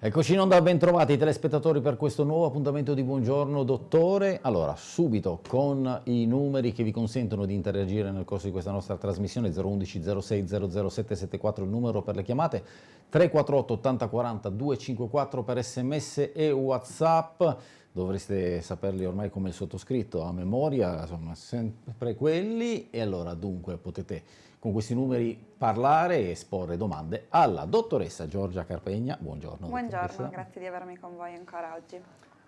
Eccoci in onda, ben trovati telespettatori per questo nuovo appuntamento di Buongiorno Dottore. Allora, subito con i numeri che vi consentono di interagire nel corso di questa nostra trasmissione 011 06 00774 il numero per le chiamate, 348 80 40 254 per sms e whatsapp, dovreste saperli ormai come il sottoscritto a memoria, insomma sempre quelli e allora dunque potete con questi numeri parlare e esporre domande alla dottoressa Giorgia Carpegna. Buongiorno. Buongiorno, grazie di avermi con voi ancora oggi.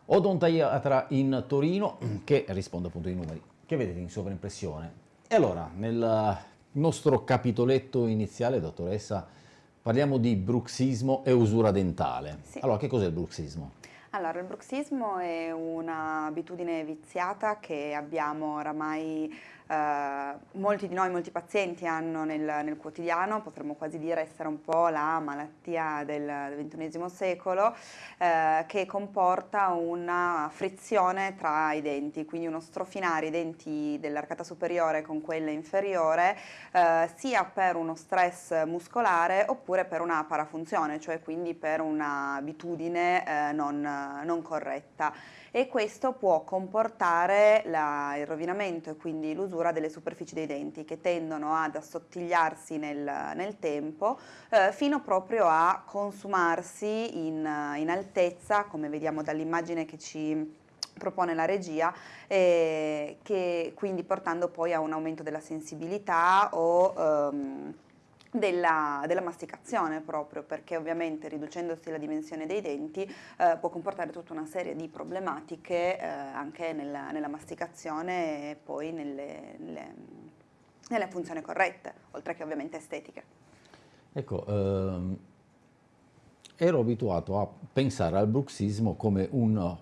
Odontaiatra in Torino che risponde appunto ai numeri che vedete in sovraimpressione. E allora, nel nostro capitoletto iniziale, dottoressa, parliamo di bruxismo e usura dentale. Sì. Allora, che cos'è il bruxismo? Allora, il bruxismo è un'abitudine viziata che abbiamo oramai eh, molti di noi, molti pazienti hanno nel, nel, quotidiano, potremmo quasi dire essere un po' la malattia del, XXI secolo, eh, che comporta una frizione tra i denti, quindi uno strofinare i denti dell'arcata superiore con quella inferiore, eh, sia per uno stress muscolare oppure per una parafunzione, cioè quindi per un'abitudine eh, non, non corretta e questo può comportare la, il rovinamento e quindi l'usura delle superfici dei denti che tendono ad assottigliarsi nel, nel tempo eh, fino proprio a consumarsi in, in altezza come vediamo dall'immagine che ci propone la regia, eh, che quindi portando poi a un aumento della sensibilità o ehm, della, della, masticazione proprio perché ovviamente riducendosi la dimensione dei denti eh, può comportare tutta una serie di problematiche eh, anche nella, nella, masticazione e poi nelle, nelle, nelle, funzioni corrette oltre che ovviamente estetiche. Ecco, ehm, ero abituato a pensare al bruxismo come un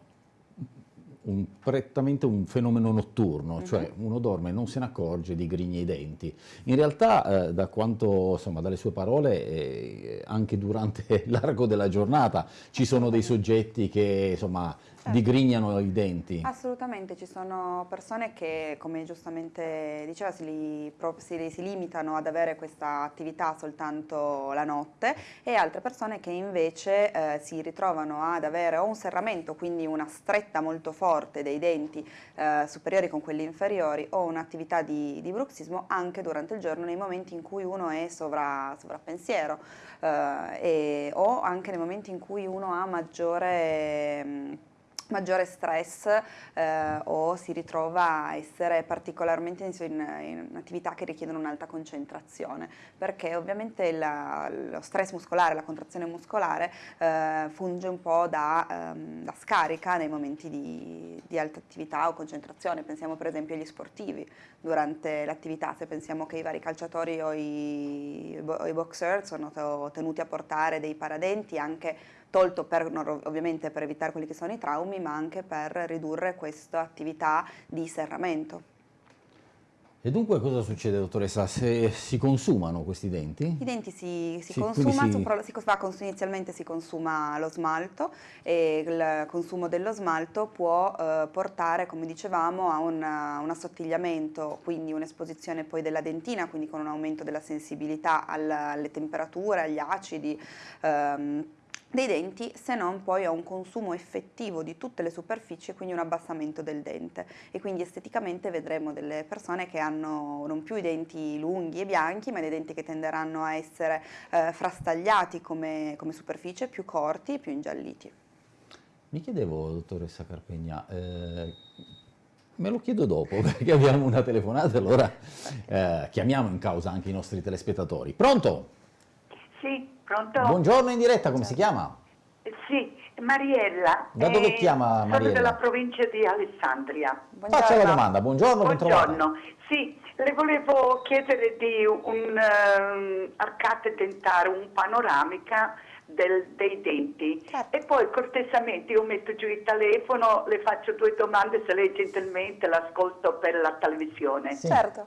un, prettamente un fenomeno notturno, uh mhm. -huh. cioè uno dorme e non se ne accorge, di grigna i denti. In realtà, eh, da quanto, insomma, dalle sue parole, eh, anche durante l'arco della giornata ci sono dei soggetti che, insomma, certo. digrignano i denti. Assolutamente, ci sono persone che, come giustamente diceva, si, li, si, si, limitano ad avere questa attività soltanto la notte e altre persone che invece eh, si ritrovano ad avere o un serramento, quindi una stretta molto forte dei denti eh, superiori con quelli inferiori o un'attività di, di, bruxismo anche durante il giorno nei momenti in cui uno è sovra, sovrappensiero eh, o anche nei momenti in cui uno ha maggiore... Maggiore stress eh, o si ritrova a essere particolarmente in, in, attività che richiedono un'alta concentrazione. Perché ovviamente la, lo stress muscolare, la contrazione muscolare eh, funge un po' da, ehm, da, scarica nei momenti di, di, alta attività o concentrazione, pensiamo per esempio agli sportivi. Durante l'attività, se pensiamo che i vari calciatori o i, o i boxer sono tenuti a portare dei paradenti anche tolto per, ovviamente per evitare quelli che sono i traumi, ma anche per ridurre questa attività di serramento. E dunque cosa succede dottoressa? Se si consumano questi denti? I denti si, si, si consuma, si... Si, inizialmente si consuma lo smalto e il consumo dello smalto può eh, portare, come dicevamo, a un, un assottigliamento, quindi un'esposizione poi della dentina, quindi con un aumento della sensibilità alle, alle temperature, agli acidi, ehm, dei denti se non poi a un consumo effettivo di tutte le superfici e quindi un abbassamento del dente e quindi esteticamente vedremo delle persone che hanno non più i denti lunghi e bianchi ma dei denti che tenderanno a essere eh, frastagliati come, come, superficie, più corti e più ingialliti. Mi chiedevo, dottoressa Carpegna, eh, me lo chiedo dopo perché abbiamo una telefonata allora eh, chiamiamo in causa anche i nostri telespettatori. Pronto? Sì, pronto? Buongiorno in diretta, come si chiama? Sì, Mariella. Da dove chiama Mariella? Sono della provincia di Alessandria. Buongiorno. Faccia la domanda, buongiorno, Buongiorno, sì, le volevo chiedere di un uh, arcate dentare, un panoramica del, dei denti certo. e poi cortesemente io metto giù il telefono, le faccio due domande se lei gentilmente l'ascolto per la televisione. Sì. Certo.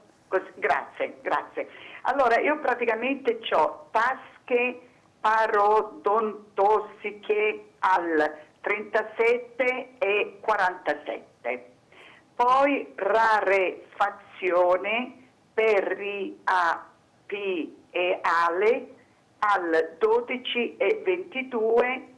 Grazie, grazie. Allora, io praticamente ho tasche parodontosiche al 37 e 47, poi rarefazione per RIAP e ALE al 12 e 22,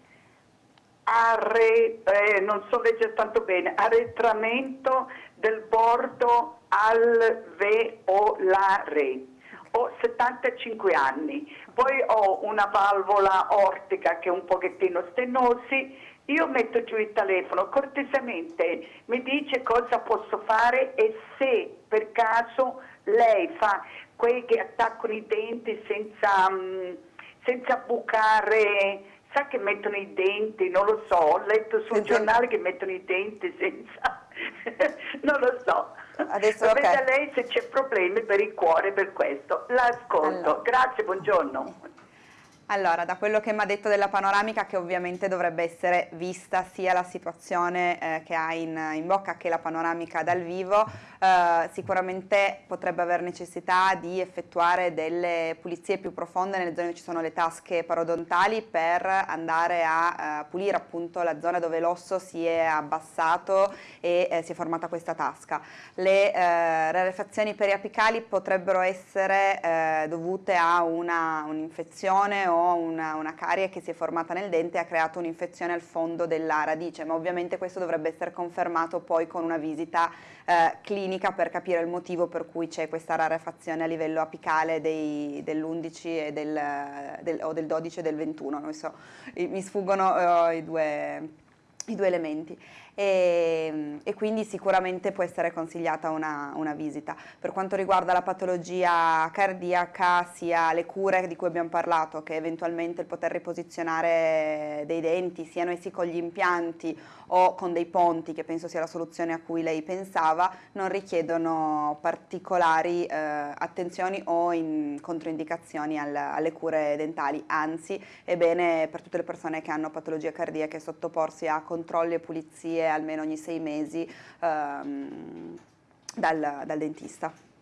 arre, eh, non so leggere tanto bene, arretramento del bordo alveolare. Ho 75 anni, poi ho una valvola ortica che è un pochettino stenosi, io metto giù il telefono, cortesemente mi dice cosa posso fare e se per caso lei fa quei che attaccano i denti senza, um, senza bucare, sa che mettono i denti, non lo so, ho letto sul giornale che mettono i denti senza, non lo so. Adesso Sapete okay. lei se c'è problemi per il cuore per questo. L'ascolto. Allora. Grazie, buongiorno. Allora, da quello che mi ha detto della panoramica, che ovviamente dovrebbe essere vista sia la situazione eh, che ha in, in, bocca che la panoramica dal vivo, eh, sicuramente potrebbe aver necessità di effettuare delle pulizie più profonde nelle zone dove ci sono le tasche parodontali per andare a eh, pulire appunto la zona dove l'osso si è abbassato e eh, si è formata questa tasca. Le eh, rarefazioni periapicali potrebbero essere eh, dovute a un'infezione o una, una carie che si è formata nel dente e ha creato un'infezione al fondo della radice, ma ovviamente questo dovrebbe essere confermato poi con una visita eh, clinica per capire il motivo per cui c'è questa rarefazione a livello apicale dell'11 del, del, o del 12 e del 21, so, mi sfuggono uh, i, due, i due elementi e, e, quindi sicuramente può essere consigliata una, una, visita. Per quanto riguarda la patologia cardiaca, sia le cure di cui abbiamo parlato che eventualmente il poter riposizionare dei denti, siano essi con gli impianti o con dei ponti, che penso sia la soluzione a cui lei pensava, non richiedono particolari eh, attenzioni o controindicazioni al, alle cure dentali, anzi è bene per tutte le persone che hanno patologie cardiache sottoporsi a controlli e pulizie almeno ogni sei mesi ehm, dal, dal dentista.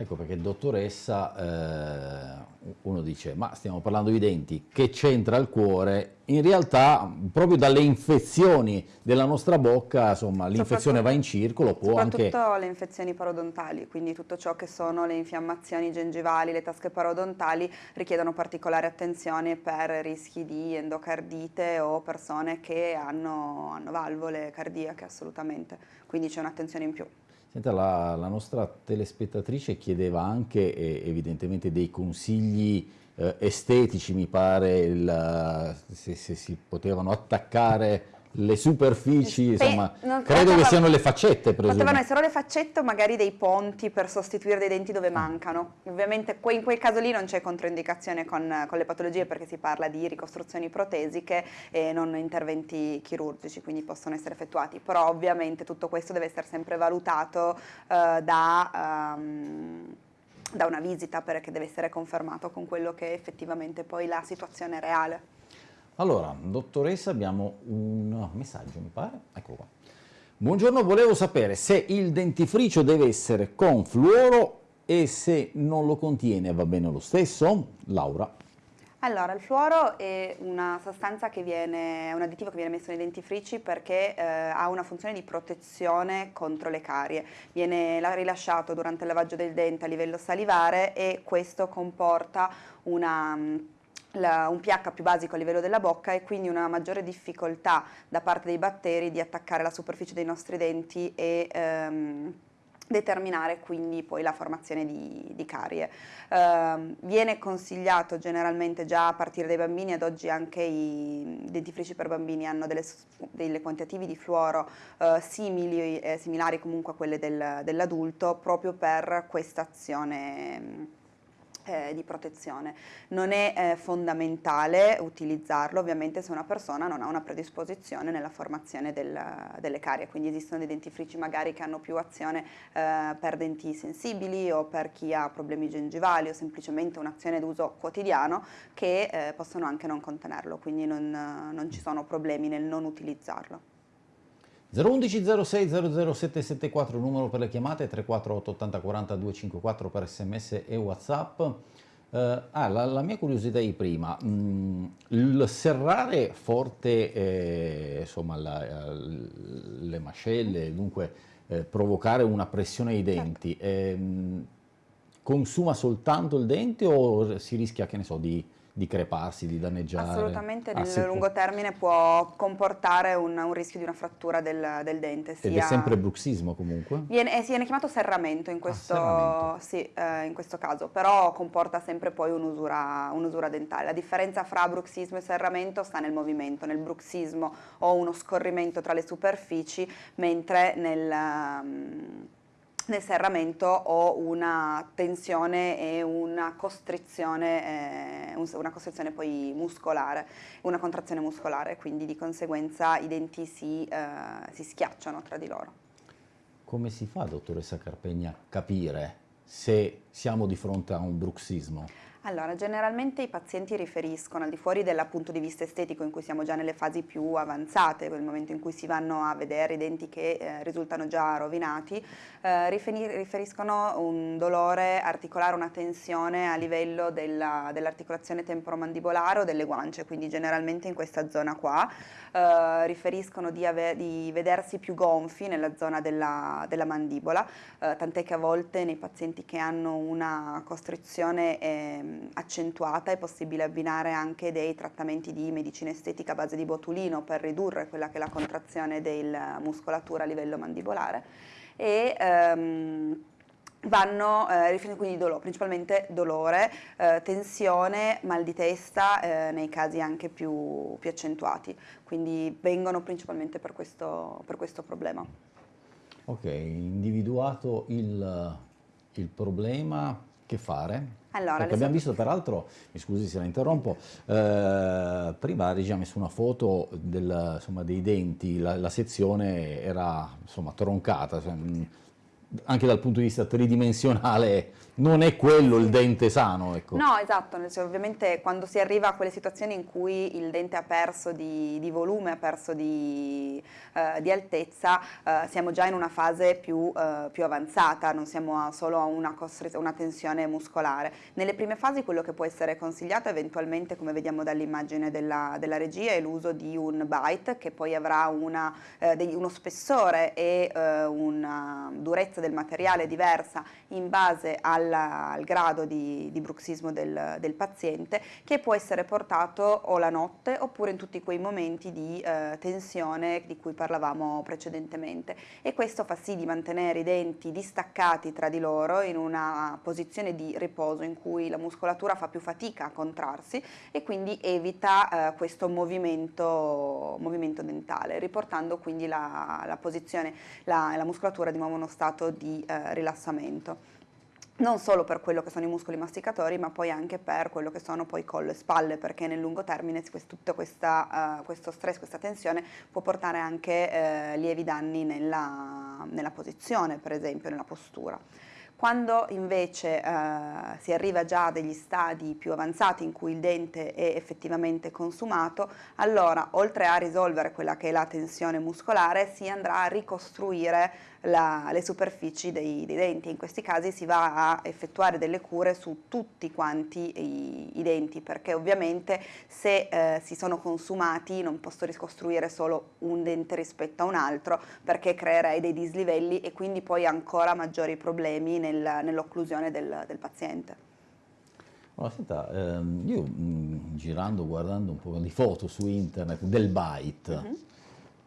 Ecco perché dottoressa, eh, uno dice ma stiamo parlando di denti, che c'entra il cuore? In realtà proprio dalle infezioni della nostra bocca, insomma l'infezione va in circolo, può soprattutto anche... le infezioni parodontali, quindi tutto ciò che sono le infiammazioni gengivali, le tasche parodontali richiedono particolare attenzione per rischi di endocardite o persone che hanno, hanno valvole cardiache assolutamente, quindi c'è un'attenzione in più. Senta, la, la, nostra telespettatrice chiedeva anche eh, evidentemente dei consigli eh, estetici, mi pare, il, se, se, si potevano attaccare le superfici, Spe insomma, credo potevano, che siano le faccette, presumo. Potevano essere le faccette o magari dei ponti per sostituire dei denti dove mancano. Ovviamente in quel caso lì non c'è controindicazione con, con, le patologie perché si parla di ricostruzioni protesiche e non interventi chirurgici, quindi possono essere effettuati. Però ovviamente tutto questo deve essere sempre valutato uh, da... Um, da una visita perché deve essere confermato con quello che è effettivamente poi la situazione reale. Allora, dottoressa, abbiamo un messaggio, mi pare. Eccolo qua. Buongiorno, volevo sapere se il dentifricio deve essere con fluoro e se non lo contiene va bene lo stesso? Laura. Allora, il fluoro è una sostanza che viene, un additivo che viene messo nei dentifrici perché eh, ha una funzione di protezione contro le carie. Viene rilasciato durante il lavaggio del dente a livello salivare e questo comporta una la, un pH più basico a livello della bocca e quindi una maggiore difficoltà da parte dei batteri di attaccare la superficie dei nostri denti e ehm, determinare quindi poi la formazione di, di carie. Uh, viene consigliato generalmente già a partire dai bambini, ad oggi anche i dentifrici per bambini hanno delle, delle quantitativi di fluoro uh, simili, eh, similari comunque a quelle del, dell'adulto proprio per questa azione eh, di protezione. Non è eh, fondamentale utilizzarlo ovviamente se una persona non ha una predisposizione nella formazione del, delle carie, quindi esistono dei dentifrici magari che hanno più azione eh, per denti sensibili o per chi ha problemi gengivali o semplicemente un'azione d'uso quotidiano che eh, possono anche non contenerlo, quindi non, non ci sono problemi nel non utilizzarlo. 011 06 00774 numero per le chiamate 348 80 40 254 per sms e whatsapp eh, ah, la, la, mia curiosità di prima mm, il serrare forte eh, insomma la, le mascelle dunque eh, provocare una pressione ai denti certo. consuma soltanto il dente o si rischia che ne so di di creparsi, di danneggiare? Assolutamente, nel ah, lungo termine può comportare un, un, rischio di una frattura del, del dente. Sia... Ed è sempre bruxismo comunque? Viene, eh, viene chiamato serramento in questo, ah, serramento. Sì, eh, in questo, caso, però comporta sempre poi un'usura, un dentale. La differenza fra bruxismo e serramento sta nel movimento. Nel bruxismo ho uno scorrimento tra le superfici, mentre nel... Um, nel serramento ho una tensione e una costrizione, eh, una costrizione poi muscolare, una contrazione muscolare, quindi di conseguenza i denti si, eh, si schiacciano tra di loro. Come si fa, dottoressa Carpegna, a capire se siamo di fronte a un bruxismo? Allora, generalmente i pazienti riferiscono, al di fuori del punto di vista estetico in cui siamo già nelle fasi più avanzate, nel momento in cui si vanno a vedere i denti che eh, risultano già rovinati, eh, riferiscono un dolore articolare, una tensione a livello dell'articolazione dell temporomandibolare o delle guance, quindi generalmente in questa zona qua. Eh, riferiscono di, di, vedersi più gonfi nella zona della, della mandibola, eh, tant'è che a volte nei pazienti che hanno una costrizione eh, accentuata è possibile abbinare anche dei trattamenti di medicina estetica a base di botulino per ridurre quella che è la contrazione della muscolatura a livello mandibolare. E, ehm, vanno eh, quindi dolore, principalmente dolore, eh, tensione, mal di testa eh, nei casi anche più, più, accentuati, quindi vengono principalmente per questo, per questo problema. Ok, individuato il, il problema, che fare? Allora, Perché abbiamo visto peraltro, mi scusi se la interrompo, eh, prima la regia ha messo una foto del, insomma, dei denti, la, la, sezione era insomma, troncata, cioè, anche dal punto di vista tridimensionale non è quello il dente sano. Ecco. No, esatto, ovviamente quando si arriva a quelle situazioni in cui il dente ha perso di, di volume, ha perso di, eh, di altezza, eh, siamo già in una fase più, eh, più avanzata, non siamo a solo a una, una, tensione muscolare. Nelle prime fasi quello che può essere consigliato eventualmente, come vediamo dall'immagine della, della, regia, è l'uso di un bite che poi avrà una, eh, degli, uno spessore e eh, una durezza del materiale diversa in base al, al grado di, di bruxismo del, del, paziente che può essere portato o la notte oppure in tutti quei momenti di eh, tensione di cui parlavamo precedentemente. E questo fa sì di mantenere i denti distaccati tra di loro in una posizione di riposo in cui la muscolatura fa più fatica a contrarsi e quindi evita eh, questo movimento, movimento, dentale riportando quindi la, la posizione, la, la muscolatura di nuovo in uno stato di eh, rilassamento non solo per quello che sono i muscoli masticatori, ma poi anche per quello che sono poi collo e spalle, perché nel lungo termine tutto questa, uh, questo stress, questa tensione può portare anche uh, lievi danni nella, nella posizione, per esempio, nella postura. Quando invece eh, si arriva già a degli stadi più avanzati in cui il dente è effettivamente consumato, allora oltre a risolvere quella che è la tensione muscolare si andrà a ricostruire la, le superfici dei, dei, denti. In questi casi si va a effettuare delle cure su tutti quanti i, i denti perché ovviamente se eh, si sono consumati non posso ricostruire solo un dente rispetto a un altro perché creerei dei dislivelli e quindi poi ancora maggiori problemi nel, nell'occlusione del, del paziente. Allora, senta, ehm, io mh, girando, guardando un po' di foto su internet del bite, uh mhm. -huh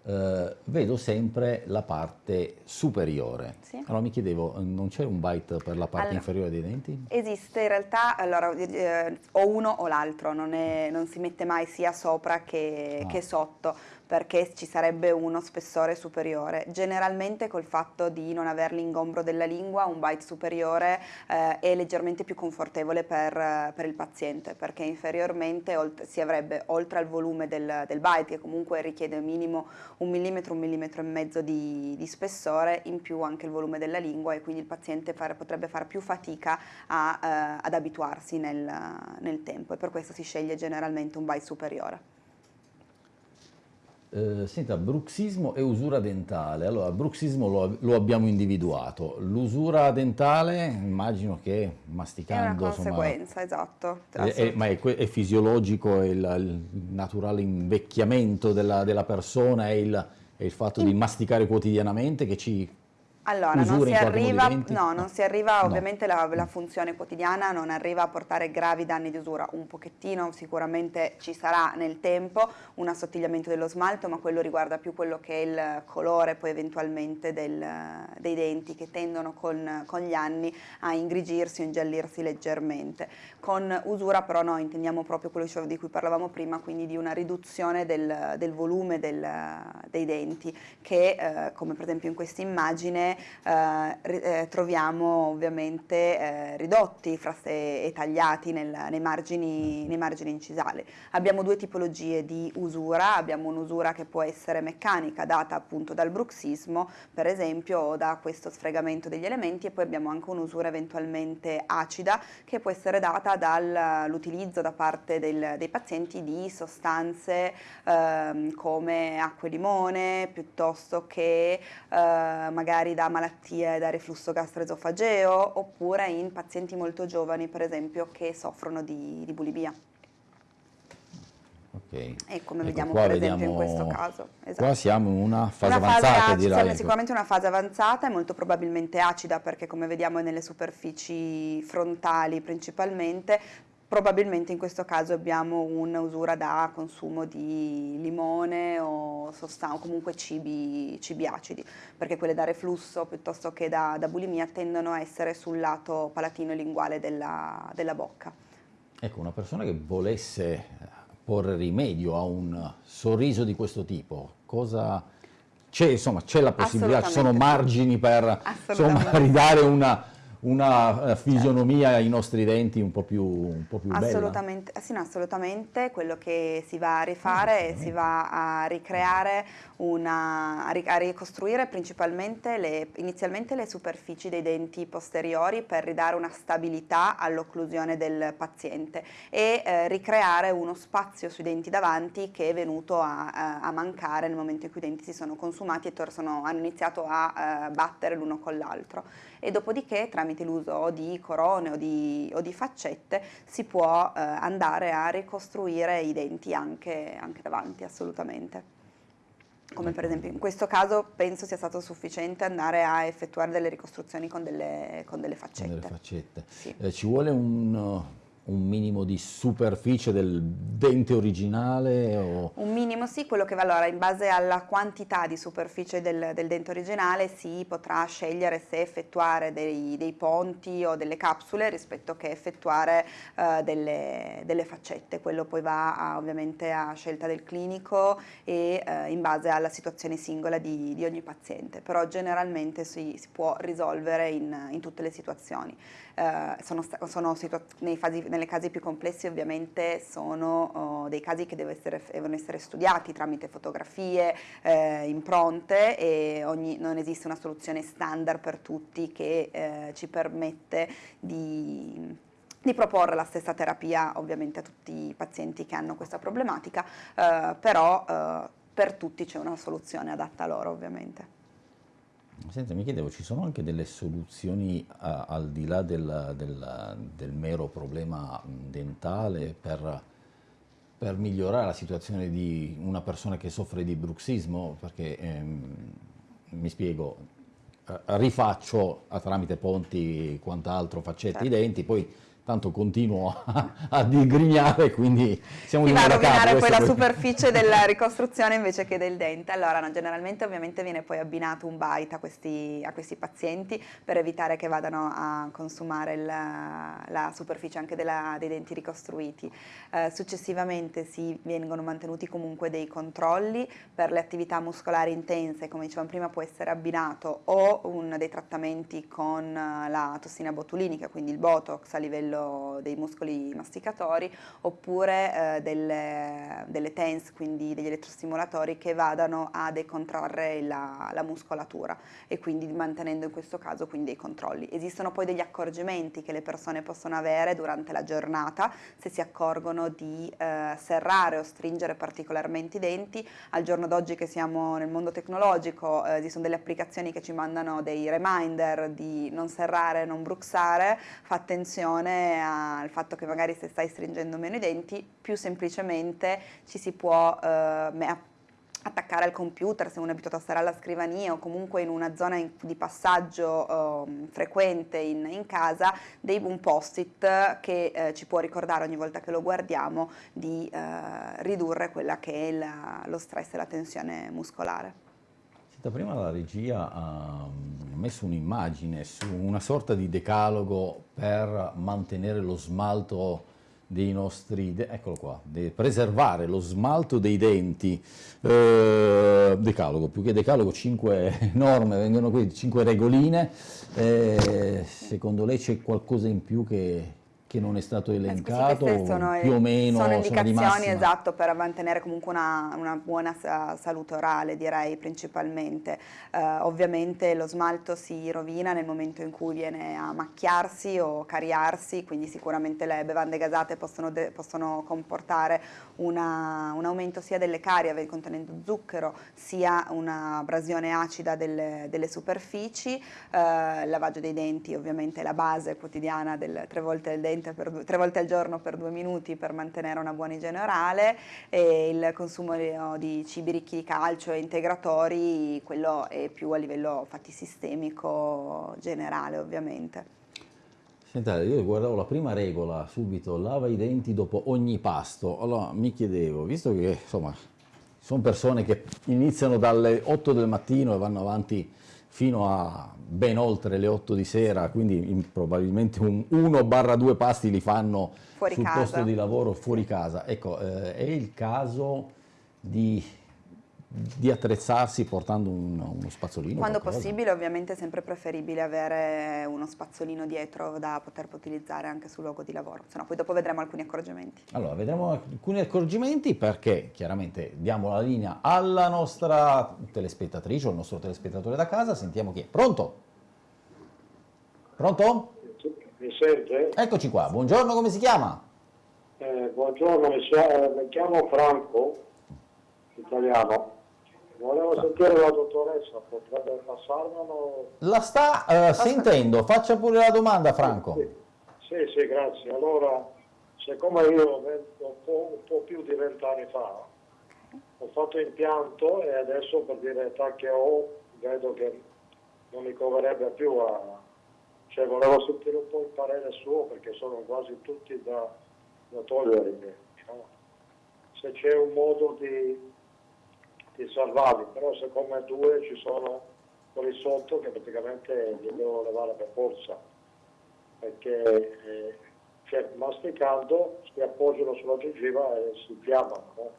eh, vedo sempre la parte superiore. Sì. Allora mi chiedevo, non c'è un bite per la parte allora, inferiore dei denti? Esiste in realtà, allora, eh, o uno o l'altro, non, non, si mette mai sia sopra che, ah. che sotto perché ci sarebbe uno spessore superiore. Generalmente col fatto di non aver l'ingombro della lingua un bite superiore eh, è leggermente più confortevole per, per il paziente perché inferiormente si avrebbe oltre al volume del, del, bite che comunque richiede minimo un millimetro, un millimetro e mezzo di, di spessore, in più anche il volume della lingua e quindi il paziente fare, potrebbe fare più fatica a, eh, ad abituarsi nel, nel tempo e per questo si sceglie generalmente un bite superiore. Eh, senta, bruxismo e usura dentale. Allora, bruxismo lo, lo abbiamo individuato. L'usura dentale, immagino che masticando... È una conseguenza, insomma, esatto. È, è, ma è, è, fisiologico, è il, il, naturale invecchiamento della, della persona, è il, il fatto In... di masticare quotidianamente che ci Allora, non si, arriva, no, non si arriva, ovviamente la, la, funzione quotidiana non arriva a portare gravi danni di usura, un pochettino sicuramente ci sarà nel tempo un assottigliamento dello smalto, ma quello riguarda più quello che è il colore poi eventualmente del, dei denti che tendono con, con, gli anni a ingrigirsi o ingiallirsi leggermente. Con usura però noi intendiamo proprio quello di cui parlavamo prima, quindi di una riduzione del, del volume del, dei denti che eh, come per esempio in questa immagine eh, eh, troviamo ovviamente eh, ridotti e tagliati nel, nei, margini, nei, margini, incisali. Abbiamo due tipologie di usura, abbiamo un'usura che può essere meccanica data appunto dal bruxismo per esempio o da questo sfregamento degli elementi e poi abbiamo anche un'usura eventualmente acida che può essere data dall'utilizzo da parte del, dei pazienti di sostanze eh, come acqua e limone piuttosto che eh, magari da malattie da reflusso gastroesofageo oppure in pazienti molto giovani per esempio che soffrono di, di bulimia. Okay. E come ecco, vediamo per esempio vediamo, in questo caso. Esatto. Qua siamo in una fase una avanzata fase direi. Sicuramente una fase avanzata e molto probabilmente acida perché come vediamo nelle superfici frontali principalmente probabilmente in questo caso abbiamo un'usura da consumo di limone o, o comunque cibi, cibi, acidi, perché quelle da reflusso piuttosto che da, da, bulimia tendono a essere sul lato palatino e linguale della, della bocca. Ecco, una persona che volesse porre rimedio a un sorriso di questo tipo, cosa c'è, insomma, c'è la possibilità, ci sono margini per insomma, ridare una una eh, fisionomia ai nostri denti un po' più, un po più assolutamente, bella? Sì, no, assolutamente, quello che si va a rifare, si va a ricreare, una, a ricostruire principalmente le, inizialmente le superfici dei denti posteriori per ridare una stabilità all'occlusione del paziente e eh, ricreare uno spazio sui denti davanti che è venuto a, a, mancare nel momento in cui i denti si sono consumati e sono, hanno iniziato a eh, battere l'uno con l'altro e dopodiché tramite l'uso di corone o di, o di, faccette si può eh, andare a ricostruire i denti anche, anche davanti assolutamente come per esempio in questo caso penso sia stato sufficiente andare a effettuare delle ricostruzioni con delle, con delle faccette. Con delle faccette. Sì. Eh, ci vuole un, un minimo di superficie del dente originale? O... Un minimo sì, quello che va allora in base alla quantità di superficie del, del dente originale si potrà scegliere se effettuare dei, dei, ponti o delle capsule rispetto che effettuare uh, delle, delle, faccette, quello poi va a, ovviamente a scelta del clinico e uh, in base alla situazione singola di, di ogni paziente, però generalmente si, si può risolvere in, in tutte le situazioni. Uh, sono, sono fasi nelle casi più complessi ovviamente sono oh, dei casi che essere, devono essere studiati tramite fotografie, eh, impronte e ogni, non esiste una soluzione standard per tutti che eh, ci permette di di proporre la stessa terapia ovviamente a tutti i pazienti che hanno questa problematica, eh, però eh, per tutti c'è una soluzione adatta a loro ovviamente. Senta, mi chiedevo, ci sono anche delle soluzioni a, al di là del, del, del, mero problema dentale per, per, migliorare la situazione di una persona che soffre di bruxismo? Perché, ehm, mi spiego, rifaccio tramite ponti quant'altro faccette certo. i denti, poi tanto continuo a, a digrignare, quindi siamo di nuovo a rovinare poi la superficie della ricostruzione invece che del dente. Allora, no, generalmente ovviamente viene poi abbinato un bite a questi, a questi pazienti per evitare che vadano a consumare la, la superficie anche della, dei denti ricostruiti. Eh, successivamente si vengono mantenuti comunque dei controlli per le attività muscolari intense, come dicevamo prima può essere abbinato o un, dei trattamenti con la tossina botulinica, quindi il Botox a livello livello dei muscoli masticatori oppure eh, delle, delle TENS, quindi degli elettrostimolatori che vadano a decontrarre la, la, muscolatura e quindi mantenendo in questo caso quindi dei controlli. Esistono poi degli accorgimenti che le persone possono avere durante la giornata se si accorgono di eh, serrare o stringere particolarmente i denti. Al giorno d'oggi che siamo nel mondo tecnologico eh, esistono delle applicazioni che ci mandano dei reminder di non serrare, non bruxare, fa attenzione al fatto che magari se stai stringendo meno i denti, più semplicemente ci si può eh, attaccare al computer se uno è abituato a stare alla scrivania o comunque in una zona di passaggio eh, frequente in, in, casa, dei, un post-it che eh, ci può ricordare ogni volta che lo guardiamo di eh, ridurre quella che è la, lo stress e la tensione muscolare. Senta, prima la regia ha messo un'immagine su una sorta di decalogo per mantenere lo smalto dei nostri, eccolo qua, preservare lo smalto dei denti, eh, decalogo, più che decalogo, cinque norme, vengono qui, cinque regoline, eh, secondo lei c'è qualcosa in più che, che non è stato elencato, sono, più o meno sono indicazioni sono esatto per mantenere comunque una, una buona salute orale direi principalmente. Uh, ovviamente lo smalto si rovina nel momento in cui viene a macchiarsi o cariarsi quindi sicuramente le bevande gasate possono, possono comportare una, un aumento sia delle carie contenendo zucchero sia un'abrasione acida delle, delle superfici il lavaggio dei denti ovviamente è la base quotidiana del tre volte due, tre volte al giorno per due minuti per mantenere una buona igiene orale e il consumo di cibi ricchi di calcio e integratori, quello è più a livello fatti sistemico generale ovviamente. Senta, io guardavo la prima regola subito, lava i denti dopo ogni pasto, allora mi chiedevo, visto che insomma sono persone che iniziano dalle 8 del mattino e vanno avanti fino a ben oltre le 8 di sera, quindi in, probabilmente un 1-2 pasti li fanno fuori sul casa. posto di lavoro fuori casa. Ecco, eh, è il caso di di attrezzarsi portando un, uno spazzolino? Quando qualcosa. possibile ovviamente è sempre preferibile avere uno spazzolino dietro da poter utilizzare anche sul luogo di lavoro, se no poi dopo vedremo alcuni accorgimenti. Allora, vedremo alcuni accorgimenti perché chiaramente diamo la linea alla nostra telespettatrice o al nostro telespettatore da casa, sentiamo chi è. Pronto? Pronto? Mi sente? Eccoci qua, buongiorno, come si chiama? Eh, buongiorno, mi, mi chiamo Franco, italiano. Volevo sentire la dottoressa, potrebbe passarmelo? La sta uh, sentendo, faccia pure la domanda Franco. Sì, sì, sì grazie. Allora, siccome io un po', un po' più di vent'anni fa ho fatto impianto e adesso per dire l'età che ho vedo che non mi coverebbe più a... Cioè volevo sentire un po' il parere suo perché sono quasi tutti da, da togliere. No? Se c'è un modo di di salvarli, però siccome due ci sono quelli sotto che praticamente li devo levare per forza, perché eh, cioè, masticando si appoggiano sulla gengiva e si fiammano. No?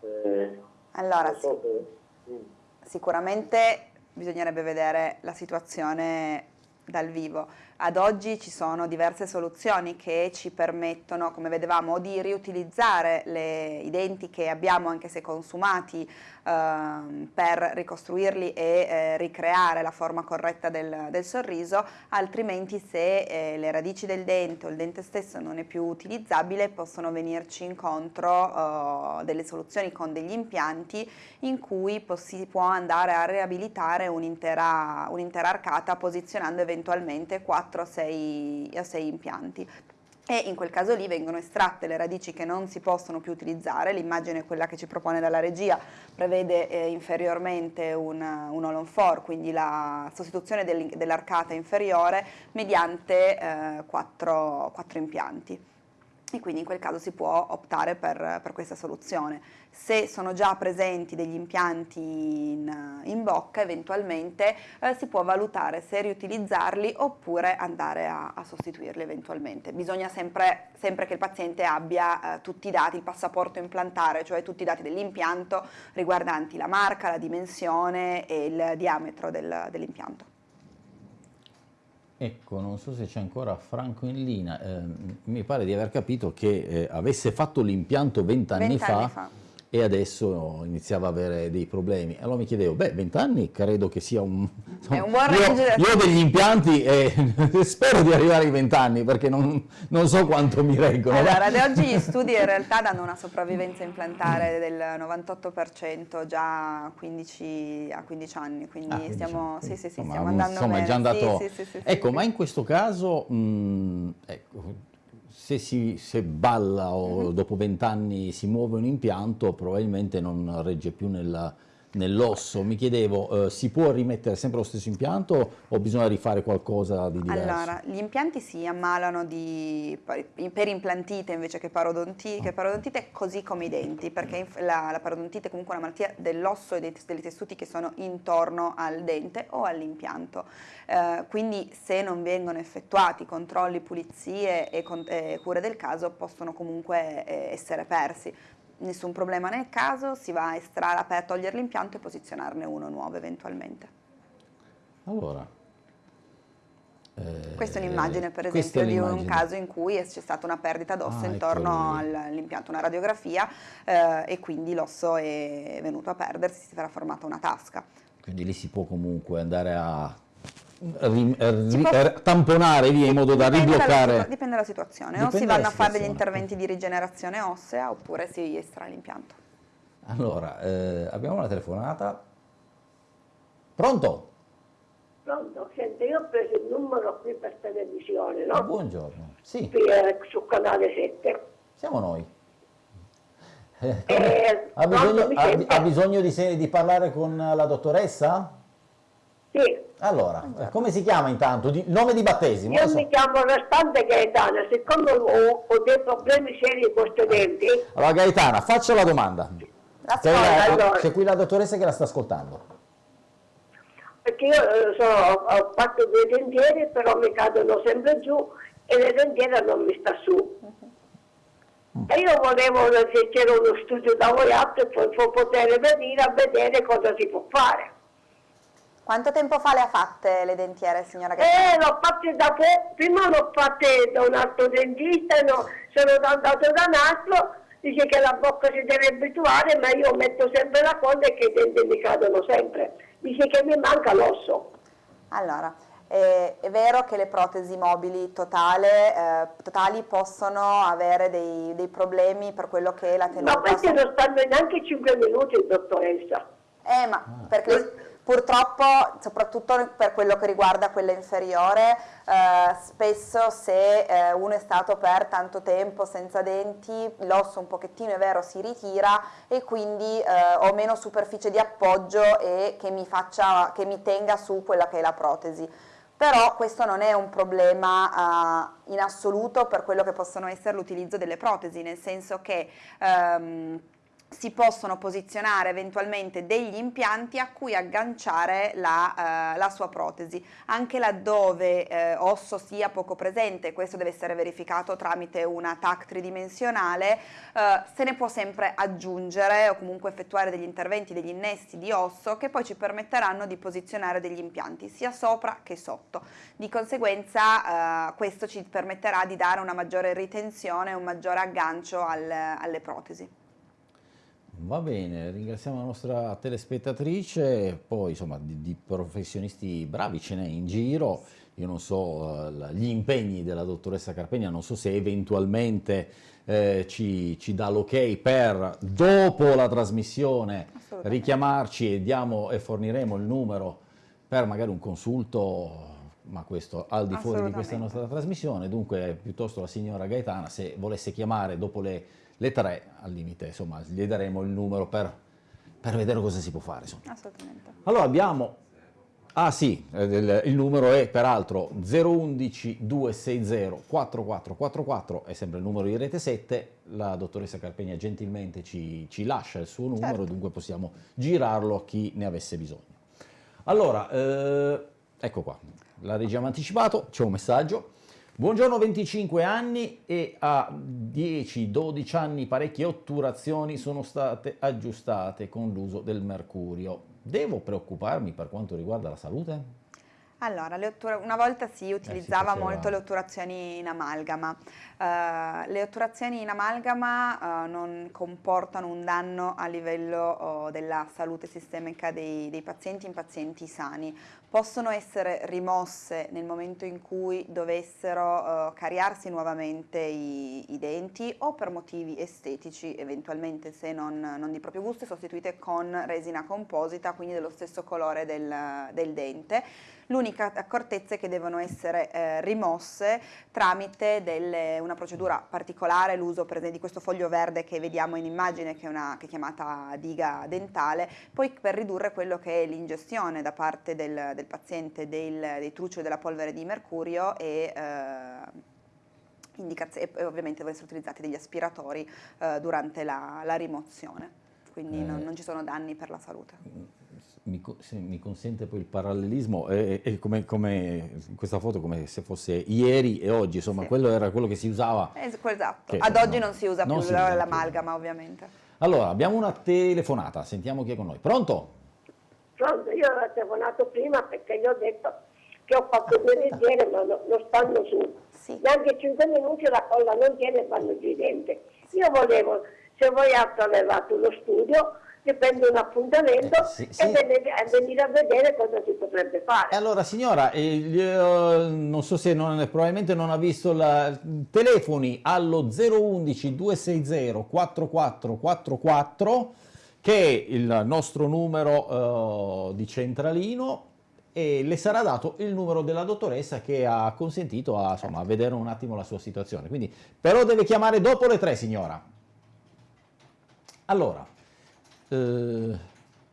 Certo. Eh, allora, so che, mm. sicuramente bisognerebbe vedere la situazione dal vivo. Ad oggi ci sono diverse soluzioni che ci permettono, come vedevamo, di riutilizzare le, i denti che abbiamo anche se consumati eh, per ricostruirli e eh, ricreare la forma corretta del, del sorriso, altrimenti se eh, le radici del dente o il dente stesso non è più utilizzabile possono venirci incontro eh, delle soluzioni con degli impianti in cui si può andare a riabilitare un'intera un arcata posizionando eventualmente 4 4 a 6, a 6 impianti. E in quel caso lì vengono estratte le radici che non si possono più utilizzare, l'immagine quella che ci propone dalla regia prevede eh, inferiormente un, un all on four, quindi la sostituzione del, dell'arcata inferiore mediante eh, quattro, quattro impianti e quindi in quel caso si può optare per, per questa soluzione. Se sono già presenti degli impianti in, in bocca, eventualmente eh, si può valutare se riutilizzarli oppure andare a, a sostituirli eventualmente. Bisogna sempre, sempre che il paziente abbia eh, tutti i dati, il passaporto implantare, cioè tutti i dati dell'impianto riguardanti la marca, la dimensione e il diametro del, dell'impianto. Ecco, non so se c'è ancora Franco in linea, eh, mi pare di aver capito che eh, avesse fatto l'impianto vent'anni fa, fa e adesso iniziava a avere dei problemi. Allora mi chiedevo, beh, 20 anni credo che sia un... È un buon. Io, io ho degli impianti e spero di arrivare ai 20 anni perché non, non, so quanto mi reggono. Allora, ad oggi gli studi in realtà danno una sopravvivenza implantare del 98% già a 15, a 15 anni, quindi ah, stiamo, sì, sì, sì, stiamo andando insomma, bene. È già andato... Sì, sì, ecco, ma in questo caso, mh, ecco, se, si, se balla o mm-hmm. dopo vent'anni si muove un impianto probabilmente non regge più nella, nell'osso. Mi chiedevo, eh, si può rimettere sempre lo stesso impianto o bisogna rifare qualcosa di diverso? Allora, gli impianti si ammalano di, per implantite invece che parodontite, che parodontite così come i denti, perché la, la parodontite è comunque una malattia dell'osso e dei, dei, tessuti che sono intorno al dente o all'impianto. Eh, quindi se non vengono effettuati controlli, pulizie e, e cure del caso possono comunque eh, essere persi nessun problema nel caso, si va a estrarre, a togliere l'impianto e posizionarne uno nuovo eventualmente. Allora, eh, questa è un'immagine per esempio di un caso in cui c'è stata una perdita d'osso ah, intorno all'impianto, una radiografia eh, e quindi l'osso è venuto a perdersi, si era formata una tasca. Quindi lì si può comunque andare a. tamponare via in modo da ribloccare. Dalla, dipende dalla situazione, dipende o si vanno a fare degli interventi di rigenerazione ossea oppure si estrae l'impianto. Allora, eh, abbiamo una telefonata. Pronto? Pronto, senti, io ho preso il numero qui per televisione, no? Buongiorno, sì. Qui, eh, su canale 7. Siamo noi. Eh, eh, ha, bisogno, ha, ha, bisogno, di, di parlare con la dottoressa? Sì. Allora, come si chiama intanto? Di, nome di battesimo? Io so. mi chiamo Restante Gaetana, siccome ho, ho, dei problemi seri con questi denti... Allora Gaetana, faccio la domanda. C'è, allora. qui la dottoressa che la sta ascoltando. Perché io eh, so, ho fatto due dentiere, però mi cadono sempre giù e le dentiere non mi sta su. Mm. E io volevo se c'era uno studio da voi altri per poter venire a vedere cosa si può fare. Quanto tempo fa le ha fatte le dentiere, signora Gaetana? Eh, l'ho fatte da poco, prima l'ho fatte da un altro dentista, no, sono andato da un altro, dice che la bocca si deve abituare, ma io metto sempre la coda e che i denti mi cadono sempre. Dice che mi manca l'osso. Allora, eh, è vero che le protesi mobili totale, eh, totali possono avere dei, dei, problemi per quello che è la tenuta. Ma questi non stanno neanche 5 minuti, dottoressa. Eh, ma perché Purtroppo, soprattutto per quello che riguarda quella inferiore, eh, spesso se eh, uno è stato per tanto tempo senza denti, l'osso un pochettino è vero si ritira e quindi eh, ho meno superficie di appoggio e che mi, faccia, che mi tenga su quella che è la protesi. Però questo non è un problema uh, in assoluto per quello che possono essere l'utilizzo delle protesi, nel senso che um, si possono posizionare eventualmente degli impianti a cui agganciare la, eh, la sua protesi, anche laddove eh, osso sia poco presente, questo deve essere verificato tramite una TAC tridimensionale, eh, se ne può sempre aggiungere o comunque effettuare degli interventi, degli innesti di osso che poi ci permetteranno di posizionare degli impianti sia sopra che sotto. Di conseguenza eh, questo ci permetterà di dare una maggiore ritenzione, un maggiore aggancio al, alle protesi. Va bene, ringraziamo la nostra telespettatrice, poi insomma di, di professionisti bravi ce n'è in giro, io non so uh, gli impegni della dottoressa Carpegna, non so se eventualmente eh, ci, ci, dà l'ok per dopo la trasmissione richiamarci e, diamo, e forniremo il numero per magari un consulto ma questo al di fuori di questa nostra trasmissione, dunque piuttosto la signora Gaetana se volesse chiamare dopo le le tre al limite, insomma, gli daremo il numero per, per vedere cosa si può fare. Insomma. Assolutamente. Allora abbiamo, ah sì, il, il numero è peraltro 011 260 4444, è sempre il numero di Rete 7, la dottoressa Carpegna gentilmente ci, ci lascia il suo numero, certo. dunque possiamo girarlo a chi ne avesse bisogno. Allora, eh, ecco qua, la regia anticipato, c'è un messaggio. Buongiorno 25 anni e a 10-12 anni parecchie otturazioni sono state aggiustate con l'uso del mercurio. Devo preoccuparmi per quanto riguarda la salute? Allora, una volta si utilizzava eh, si molto le otturazioni in amalgama. Uh, le otturazioni in amalgama uh, non comportano un danno a livello uh, della salute sistemica dei, dei, pazienti in pazienti sani. Possono essere rimosse nel momento in cui dovessero cariarsi nuovamente i, i, denti o per motivi estetici, eventualmente se non, non, di proprio gusto, sostituite con resina composita, quindi dello stesso colore del, del dente. L'unica uniche accortezze che devono essere eh, rimosse tramite delle, una procedura particolare, l'uso di questo foglio verde che vediamo in immagine che è, una, che è chiamata diga dentale, poi per ridurre quello che è l'ingestione da parte del, del paziente del, dei truccioli della polvere di mercurio e eh, e ovviamente devono essere utilizzati degli aspiratori eh, durante la, la, rimozione, quindi eh, non, non, ci sono danni per la salute. Mi, mi consente poi il parallelismo, è, è come, come, questa foto come se fosse ieri e oggi, insomma sì. quello era quello che si usava. Esatto, che, ad oggi no, non si usa non più l'amalgama ovviamente. Allora, abbiamo una telefonata, sentiamo chi è con noi. Pronto? Pronto, io ho telefonato prima perché gli ho detto che ho fatto due leggere ma non no stanno su sì. neanche 5 minuti la colla non tiene e fanno giù i denti. Io volevo, se voi altro avevate uno studio, che prende un appuntamento eh, sì, sì. e venire, a vedere cosa si potrebbe fare. Allora signora, eh, non so se non, probabilmente non ha visto la, telefoni allo 011 260 4444 che è il nostro numero uh, di centralino e le sarà dato il numero della dottoressa che ha consentito a, insomma, a vedere un attimo la sua situazione. Quindi, però deve chiamare dopo le tre, signora. Allora, eh,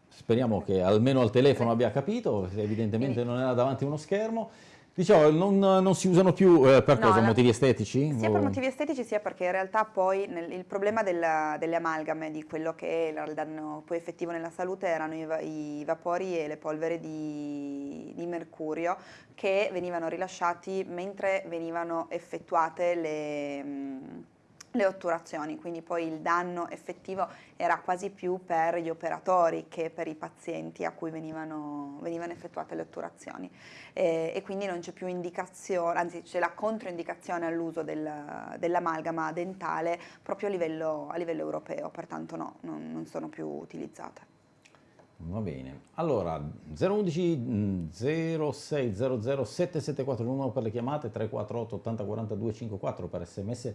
speriamo che almeno al telefono abbia capito, evidentemente non era davanti a uno schermo. Diciamo, non, non, si usano più eh, per no, cosa? Motivi estetici? Sia o... per motivi estetici sia perché in realtà poi nel, il problema della, delle amalgame, di quello che è il danno poi effettivo nella salute erano i, i vapori e le polveri di, di, mercurio che venivano rilasciati mentre venivano effettuate le... Mh, le otturazioni, quindi poi il danno effettivo era quasi più per gli operatori che per i pazienti a cui venivano, venivano effettuate le otturazioni e, e quindi non c'è più indicazione, anzi c'è la controindicazione all'uso del, dell'amalgama dentale proprio a livello, a livello, europeo, pertanto no, non, non sono più utilizzate. Va bene, allora 011 0600 774 il numero per le chiamate 348 80 42 54 per sms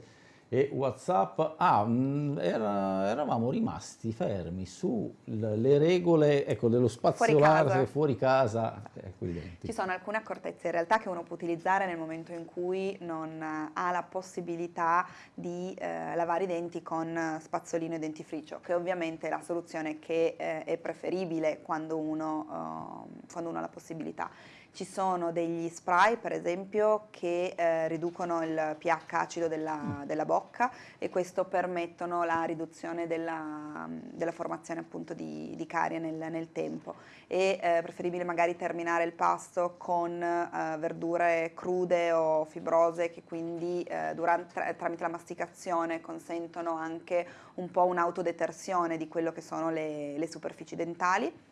e Whatsapp, ah, mm, era, eravamo rimasti fermi sulle regole ecco, dello spaziolarsi fuori casa. Fuori casa Ci sono alcune accortezze in realtà che uno può utilizzare nel momento in cui non ha la possibilità di eh, lavare i denti con spazzolino e dentifricio, che ovviamente è la soluzione che eh, è preferibile quando uno, uh, quando uno ha la possibilità. Ci sono degli spray per esempio che eh, riducono il pH acido della, mm. della, bocca e questo permettono la riduzione della, della formazione appunto di, di carie nel, nel, tempo e eh, preferibile magari terminare il pasto con eh, verdure crude o fibrose che quindi eh, durante, tra, tramite la masticazione consentono anche un po' un'autodetersione di quello che sono le, le superfici dentali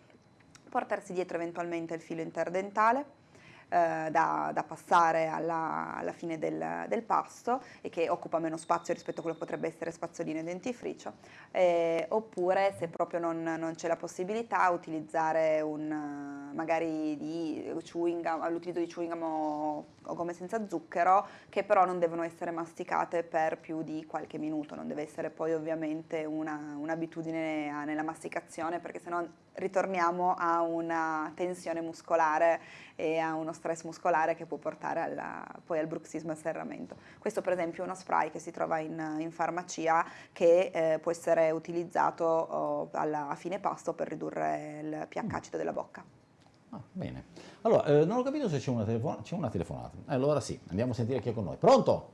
portarsi dietro eventualmente il filo interdentale eh, da, da, passare alla, alla fine del, del, pasto e che occupa meno spazio rispetto a quello che potrebbe essere spazzolino e dentifricio, eh, oppure se proprio non, non c'è la possibilità utilizzare un, magari di chewing gum, l'utilizzo di chewing gum o, o gomme senza zucchero che però non devono essere masticate per più di qualche minuto, non deve essere poi ovviamente un'abitudine una nella masticazione perché sennò ritorniamo a una tensione muscolare e a uno stress muscolare che può portare alla, poi al bruxismo e al serramento. Questo per esempio è uno spray che si trova in, in farmacia che eh, può essere utilizzato oh, alla, a fine pasto per ridurre il pH acido della bocca. Ah, bene, allora eh, non ho capito se c'è una, telefon c'è una telefonata, allora sì, andiamo a sentire chi è con noi. Pronto?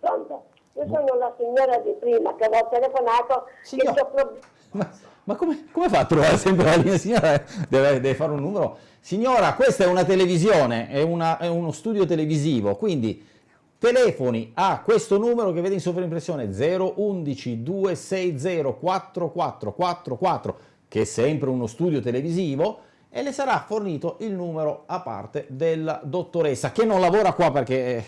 Pronto? Io sono la signora di prima che avevo telefonato. Signor... Ma, ma come, come, fa a trovare sempre la linea? Signora deve, deve, fare un numero. Signora, questa è una televisione, è, una, è uno studio televisivo, quindi telefoni a questo numero che vede in sovraimpressione 011 260 4444 che è sempre uno studio televisivo e le sarà fornito il numero a parte della dottoressa che non lavora qua perché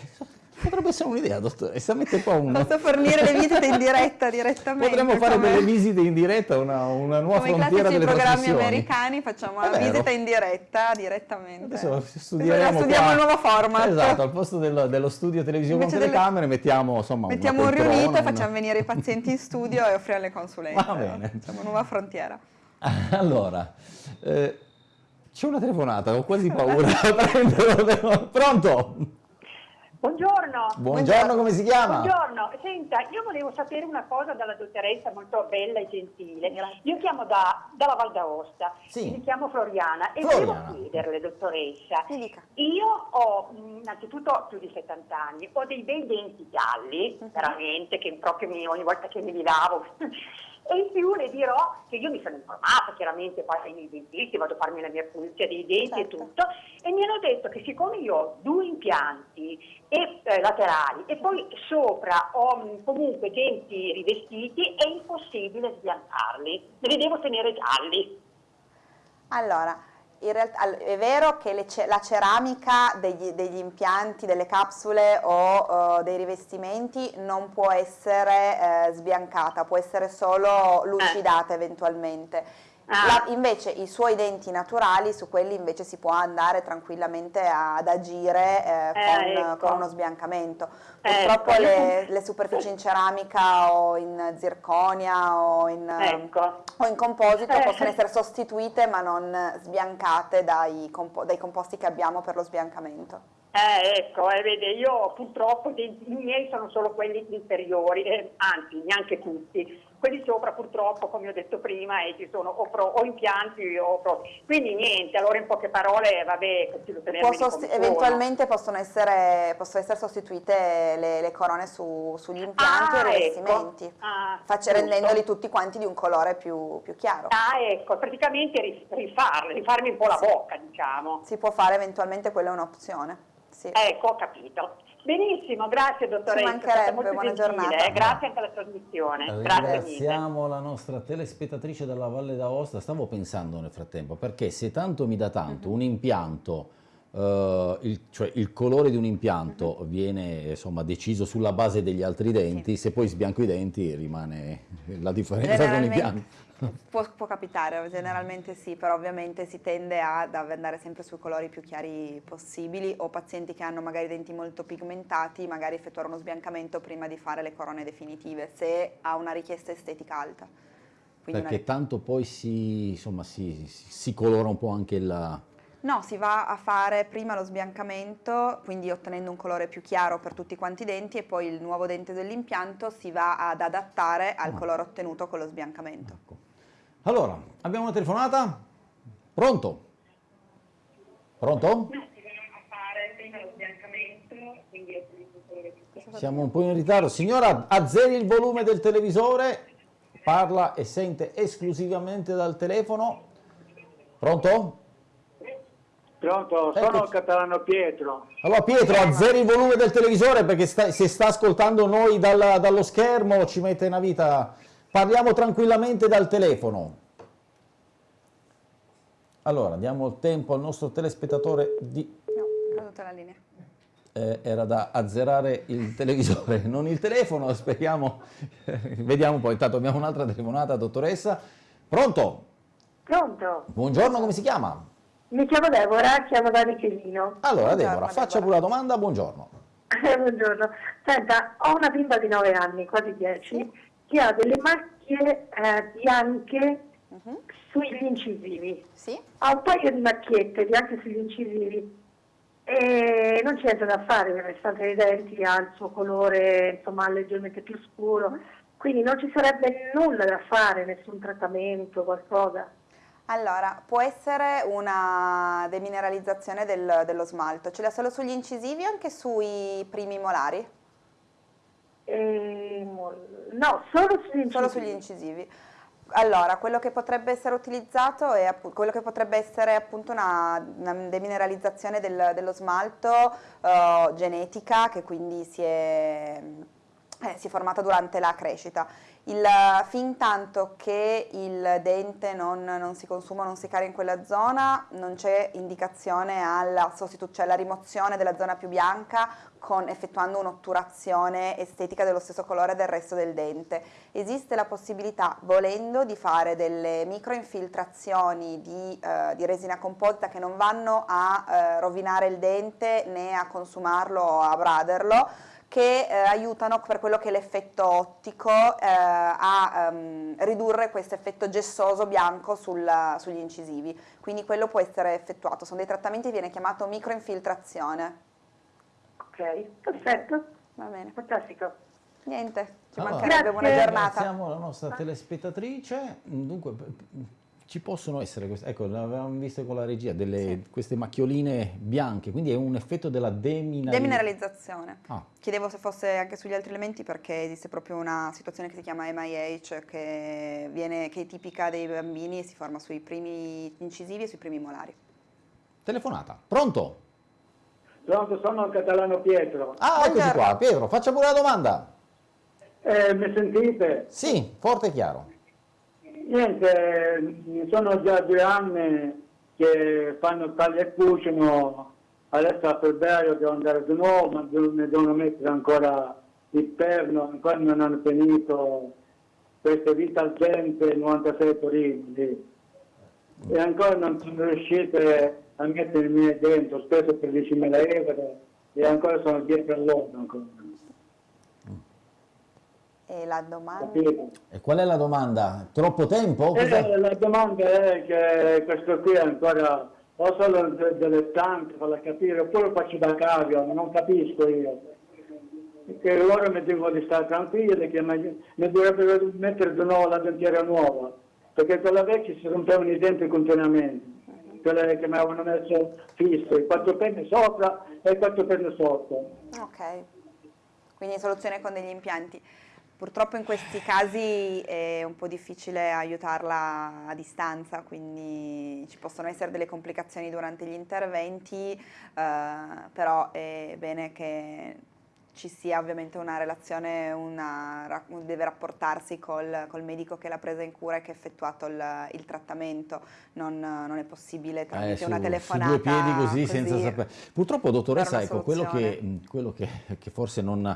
Potrebbe essere un'idea, dottoressa, mette qua un... Posso fornire le visite in diretta direttamente. Potremmo fare come... delle visite in diretta, una, una nuova come frontiera delle trasmissioni. Come i programmi americani facciamo la visita in diretta, direttamente. Adesso studieremo studiamo il nuovo format. Esatto, al posto dello, dello studio televisivo Invece con telecamere delle... mettiamo insomma Mettiamo un riunito e facciamo venire i pazienti in studio e offriamo le consulenze. Va bene. Facciamo una nuova frontiera. Allora... Eh, C'è una telefonata, ho quasi paura. Pronto? Buongiorno. Buongiorno, come si chiama? Buongiorno, senta, io volevo sapere una cosa dalla dottoressa molto bella e gentile. Io chiamo da, dalla Val d'Aosta, Sì. mi chiamo Floriana e Floriana. volevo chiederle, dottoressa, io ho mh, innanzitutto più di 70 anni, ho dei bei denti gialli, Mhm. veramente, che proprio mi- ogni volta che mi li lavo. E in più le dirò che io mi sono informata, chiaramente poi ai miei dentisti, vado a farmi la mia pulizia dei denti Certo. e tutto, e mi hanno detto che siccome io ho due impianti e, eh, laterali e poi sopra ho mh, comunque denti rivestiti, è impossibile sbiancarli, me li devo tenere gialli. Allora, realtà è vero che le la ceramica degli, degli impianti, delle capsule o eh, dei rivestimenti non può essere eh, sbiancata, può essere solo lucidata eventualmente. Ah. La- invece i suoi denti naturali, su quelli invece si può andare tranquillamente ad agire eh, Eh, con, ecco. con uno sbiancamento. Ecco, Purtroppo io- le, le superfici in ceramica o in zirconia o in, Ecco. o in composito Eh. possono essere sostituite ma non sbiancate dai, compo- dai composti che abbiamo per lo sbiancamento. Eh, ecco, eh, vede, io purtroppo i miei sono solo quelli inferiori, eh, anzi neanche tutti. Quelli sopra purtroppo, come ho detto prima, eh, ci sono o, pro- o impianti o pro- Quindi niente, allora in poche parole, vabbè, sono. eventualmente possono essere, possono essere sostituite le, le corone su- sugli impianti Ah, o i ecco. rivestimenti, Ah, rendendoli tutti quanti di un colore più, più chiaro. Ah, ecco, praticamente ri- rifarli, rifarmi un po' la bocca, diciamo. Si può fare eventualmente, quella è un'opzione. Sì. Ecco, ho capito. Benissimo, grazie dottoressa. Ci mancherebbe, buona gentile, giornata. eh, Grazie anche alla trasmissione. Grazie. Ringraziamo la nostra telespettatrice dalla Valle d'Aosta. Stavo pensando nel frattempo, perché se tanto mi dà tanto un impianto, eh, il, cioè il colore di un impianto viene insomma, deciso sulla base degli altri denti, se poi sbianco i denti rimane la differenza con l'impianto. Può, può capitare, generalmente sì, però ovviamente si tende ad andare sempre sui colori più chiari possibili o pazienti che hanno magari denti molto pigmentati, magari effettuare uno sbiancamento prima di fare le corone definitive, se ha una richiesta estetica alta. Quindi una- Perché tanto poi si, insomma, si, si- colora un po' anche il... No, si va a fare prima lo sbiancamento, quindi ottenendo un colore più chiaro per tutti quanti i denti e poi il nuovo dente dell'impianto si va ad adattare al Ah. colore ottenuto con lo sbiancamento. Ecco. Allora, abbiamo una telefonata? Pronto? Pronto? Siamo un po' in ritardo. Signora, azzeri il volume del televisore, parla e sente esclusivamente dal telefono. Pronto? Pronto, sono Eccoci. il catalano Pietro. Allora Pietro, azzeri il volume del televisore perché sta- se sta ascoltando noi dalla- dallo schermo ci mette una vita. Parliamo tranquillamente dal telefono. Allora, diamo il tempo al nostro telespettatore di... No, è caduta la linea. eh, era da azzerare il televisore, non il telefono, speriamo. Vediamo un po', intanto abbiamo un'altra telefonata, dottoressa. Pronto? Pronto? Buongiorno, come si chiama? Mi chiamo Deborah, chiamo da Michelino. Allora, Buongiorno, Deborah, faccia Deborah. pure la domanda, buongiorno. Buongiorno. Senta, ho una bimba di 9 anni, quasi 10, che ha delle macchie eh, bianche Mhm. sugli incisivi. Sì? Ha un paio di macchiette bianche sugli incisivi e non c'è niente da fare, il restante dei denti ha il suo colore insomma leggermente più scuro, quindi non ci sarebbe nulla da fare, nessun trattamento, qualcosa. Allora, può essere una demineralizzazione del- dello smalto. Ce l'ha solo sugli incisivi o anche sui primi molari? E, no, solo sugli incisivi. Solo sugli incisivi. Allora, quello che potrebbe essere utilizzato è quello che potrebbe essere appunto una, una demineralizzazione del- dello smalto eh, genetica che quindi si è, eh, si è formata durante la crescita. Il, fin tanto che il dente non, non si consuma, non si carica in quella zona, non c'è indicazione alla sostitu- cioè alla rimozione della zona più bianca con, effettuando un'otturazione estetica dello stesso colore del resto del dente. Esiste la possibilità, volendo, di fare delle microinfiltrazioni di, eh, di resina composita che non vanno a eh, rovinare il dente né a consumarlo o a braderlo, che eh, aiutano per quello che è l'effetto ottico eh, a um, ridurre questo effetto gessoso bianco sul, sugli incisivi, quindi quello può essere effettuato, sono dei trattamenti che viene chiamato microinfiltrazione. Ok, perfetto. Va bene. Fantastico. Niente, ci Allora, mancherebbe buona giornata. Ringraziamo la nostra telespettatrice. Dunque, ci possono essere queste, ecco, l'avevamo visto con la regia, delle, queste macchioline bianche, quindi è un effetto della demineralizzazione. Demineralizzazione. Ah. Chiedevo se fosse anche sugli altri elementi perché esiste proprio una situazione che si chiama MIH che, viene, che è tipica dei bambini e si forma sui primi incisivi e sui primi molari. Telefonata. Pronto? Pronto, sono il catalano Pietro. Ah, eccoci Buongiorno. qua. Pietro, faccia pure la domanda. Eh, mi sentite? Sì, forte e chiaro. Niente, sono già due anni che fanno taglia e cucino, adesso a febbraio devo andare di nuovo, ma mi devono mettere ancora il perno, ancora non hanno finito queste vita al gente 96 Torino lì. E ancora non sono riuscite a mettermi dentro, speso per 10.000 euro e ancora sono dietro a loro ancora. E la domanda? Capito? E qual è la domanda? Troppo tempo? Eh, la domanda è che questo qui è ancora o solo de- delle tante, farla capire, oppure faccio da cavio, non capisco io. Che loro mi dicono di stare tranquilli, che mi, mi dovrebbero mettere di nuovo la dentiera nuova, perché quella vecchia si rompevano i denti continuamente, quelle che mi avevano messo fisso, i quattro penne sopra e i quattro penne sotto. Ok, quindi soluzione con degli impianti. Purtroppo in questi casi è un po' difficile aiutarla a distanza, quindi ci possono essere delle complicazioni durante gli interventi, eh, però è bene che ci sia ovviamente una relazione, una, deve rapportarsi col, col medico che l'ha presa in cura e che ha effettuato il, il trattamento, non, non è possibile tramite Eh, su, una su telefonata. due piedi così, senza così. sapere. Purtroppo, dottoressa, ecco, quello, che, quello che, che forse non,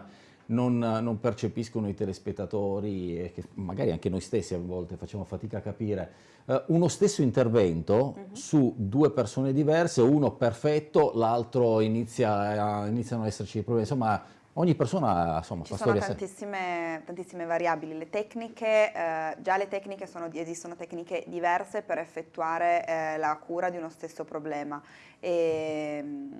non- non percepiscono i telespettatori e che magari anche noi stessi a volte facciamo fatica a capire, eh, uno stesso intervento Mhm. su due persone diverse, uno perfetto, l'altro inizia, a- iniziano ad esserci problemi, insomma ogni persona insomma, Ci sono tantissime, tantissime variabili, le tecniche, eh, già le tecniche sono, di- esistono tecniche diverse per effettuare eh, la cura di uno stesso problema. E mh,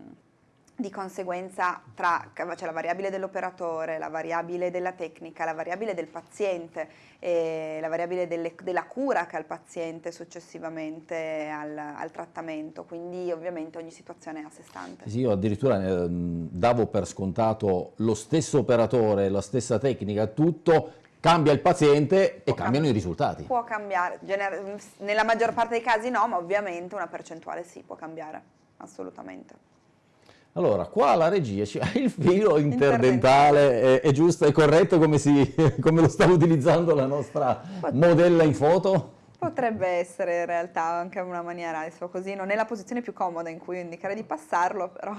di conseguenza tra c'è la variabile dell'operatore, la variabile della tecnica, la variabile del paziente e la variabile delle- della cura che ha il paziente successivamente al, al trattamento, quindi ovviamente ogni situazione è a sé stante. Sì, io addirittura ehm, davo per scontato lo stesso operatore, la stessa tecnica, tutto, cambia il paziente e Può cambiano cam- i risultati. Può cambiare, nella maggior parte dei casi no, ma ovviamente una percentuale sì, può cambiare, assolutamente. Allora, qua la regia ci il filo interdentale, è, è giusto, è corretto come, si, come lo sta utilizzando la nostra modella in foto? Potrebbe essere in realtà anche una maniera, adesso così, non è la posizione più comoda in cui io indicherei di passarlo, però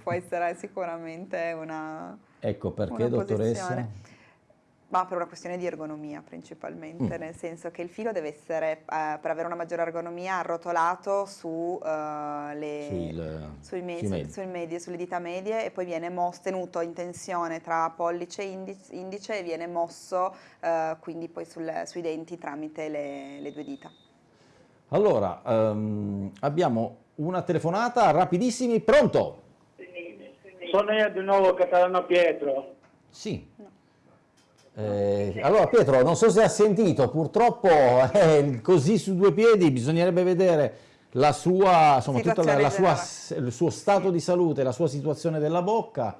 può essere sicuramente una, Ecco perché, una dottoressa? posizione. Ma per una questione di ergonomia principalmente, Mm. nel senso che il filo deve essere, eh, per avere una maggiore ergonomia, arrotolato su, eh, le, Sul- sui me- sui su- medi. sui medie, sulle dita medie e poi viene mos- tenuto in tensione tra pollice e indice, indice e viene mosso eh, quindi poi sul- sui denti tramite le, le due dita. Allora, ehm, abbiamo una telefonata, rapidissimi, pronto? Sono io di nuovo Catalano Pietro. Sì. Eh, allora Pietro, non so se ha sentito, purtroppo eh, così su due piedi bisognerebbe vedere la sua, insomma, generale. il suo stato di salute, la sua situazione della bocca.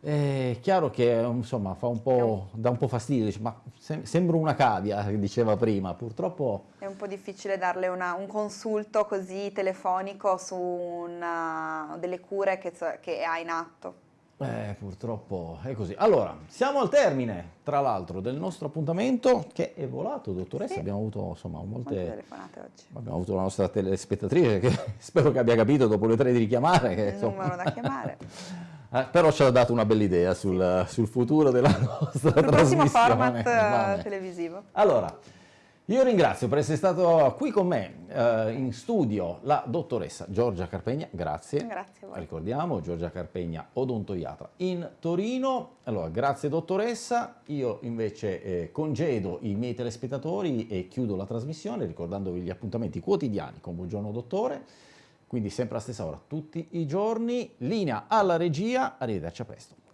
È chiaro che insomma fa un po', dà un po' fastidio, dice, ma sem- sembra una cavia, diceva prima, purtroppo È un po' difficile darle una- un consulto così telefonico su una- delle cure che, che ha in atto. Eh, purtroppo è così. Allora, siamo al termine, tra l'altro, del nostro appuntamento che è volato, dottoressa. Sì. Abbiamo avuto insomma Molte molte. telefonate oggi. Abbiamo avuto la nostra telespettatrice che spero che abbia capito dopo le tre di richiamare. Che, Il insomma, numero da chiamare. eh, però ci ha dato una bella idea sul, sul futuro della nostra Il prossimo format Va bene. televisivo. Allora, Io ringrazio per essere stato qui con me eh, in studio la dottoressa Giorgia Carpegna, grazie. Grazie a voi. Ricordiamo, Giorgia Carpegna, odontoiatra in Torino. Allora, grazie dottoressa. Io invece eh, congedo i miei telespettatori e chiudo la trasmissione ricordandovi gli appuntamenti quotidiani con Buongiorno Dottore, quindi sempre alla stessa ora, tutti i giorni. Linea alla regia, arrivederci a presto.